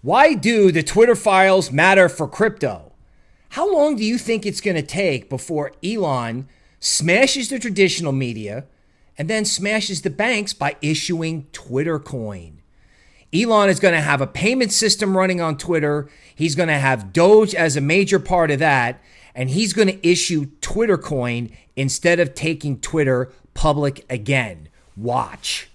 Why do the Twitter files matter for crypto? How long do you think it's going to take before Elon smashes the traditional media and then smashes the banks by issuing Twitter coin? Elon is going to have a payment system running on Twitter. He's going to have Doge as a major part of that. And he's going to issue Twitter coin instead of taking Twitter public again. Watch.